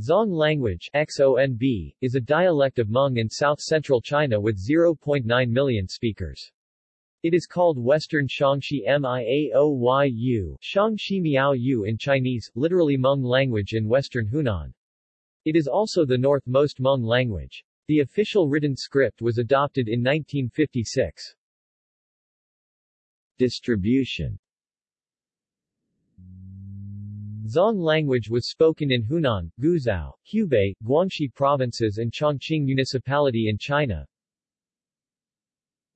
Zong language XONB, is a dialect of Hmong in south-central China with 0.9 million speakers. It is called Western Xiangxi Miaoyu, Xiangxi Miao Yu in Chinese, literally Hmong language in western Hunan. It is also the northmost Hmong language. The official written script was adopted in 1956. Distribution Zong language was spoken in Hunan, Guizhou, Hubei, Guangxi provinces and Chongqing municipality in China.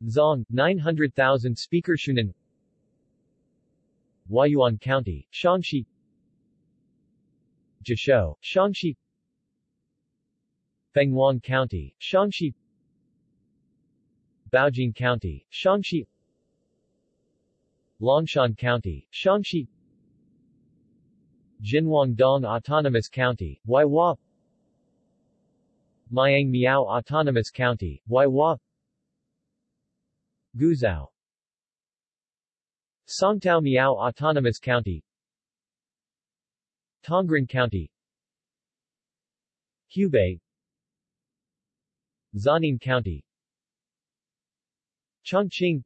Zong, 900,000 speakers Hunan. Huayuan County, Xiangxi. Jishou, Xiangxi. Fenghuang County, Xiangxi. Baojing County, Xiangxi. Longshan County, Xiangxi Jinhuangdong Autonomous County, Huaihua Mayang Miao Autonomous County, Huaihua Guizhou. Songtao Miao Autonomous County. Tongren County. Hubei. Zanin County. Chongqing.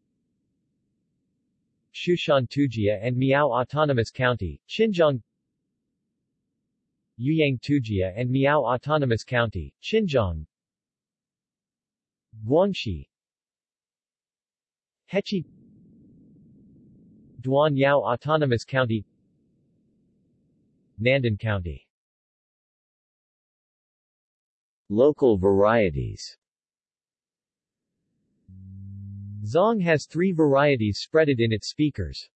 Xiushan Tujia and Miao Autonomous County, Xinjiang Youyang Tujia and Miao Autonomous County, Xinjiang. Guangxi. Hechi. Duan Yao Autonomous County. Nandan County. Local varieties. Zong has three varieties spreaded in its speakers.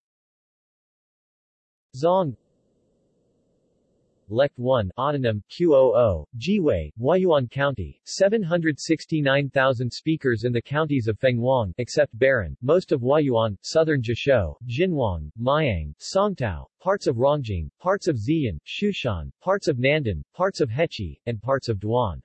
Zong Lect 1 Autonym, QOO, Jiwei, Huayuan County, 769,000 speakers in the counties of Fenghuang, except Baran, most of Huayuan, southern Jishou, Xinhuang, Mayang, Songtao, parts of Rongjing, parts of Xi'an, Xiushan, parts of Nandan, parts of Hechi, and parts of Duan.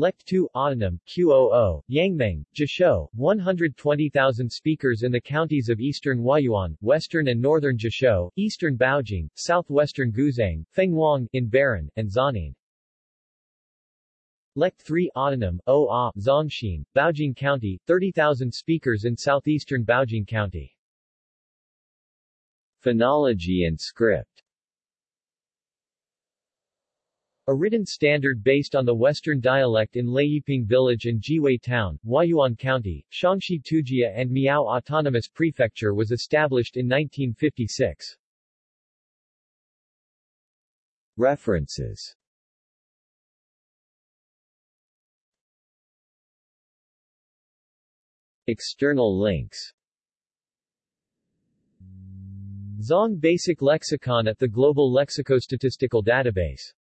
Lect 2 Autonym, QOO, Yangmeng, Jishou, 120,000 speakers in the counties of eastern Huayuan, western and northern Jishou, eastern Baojing, southwestern Guzhang, Fenghuang, in Baran, and Zanin. Lect 3 Autonym, OA, Zongxin, Baojing County, 30,000 speakers in southeastern Baojing County. Phonology and script a written standard based on the Western dialect in Leiyiping Village and Jiwei Town, Huayuan County, Xiangxi Tujia and Miao Autonomous Prefecture was established in 1956. References. External links. Zong Basic Lexicon at the Global Lexicostatistical Database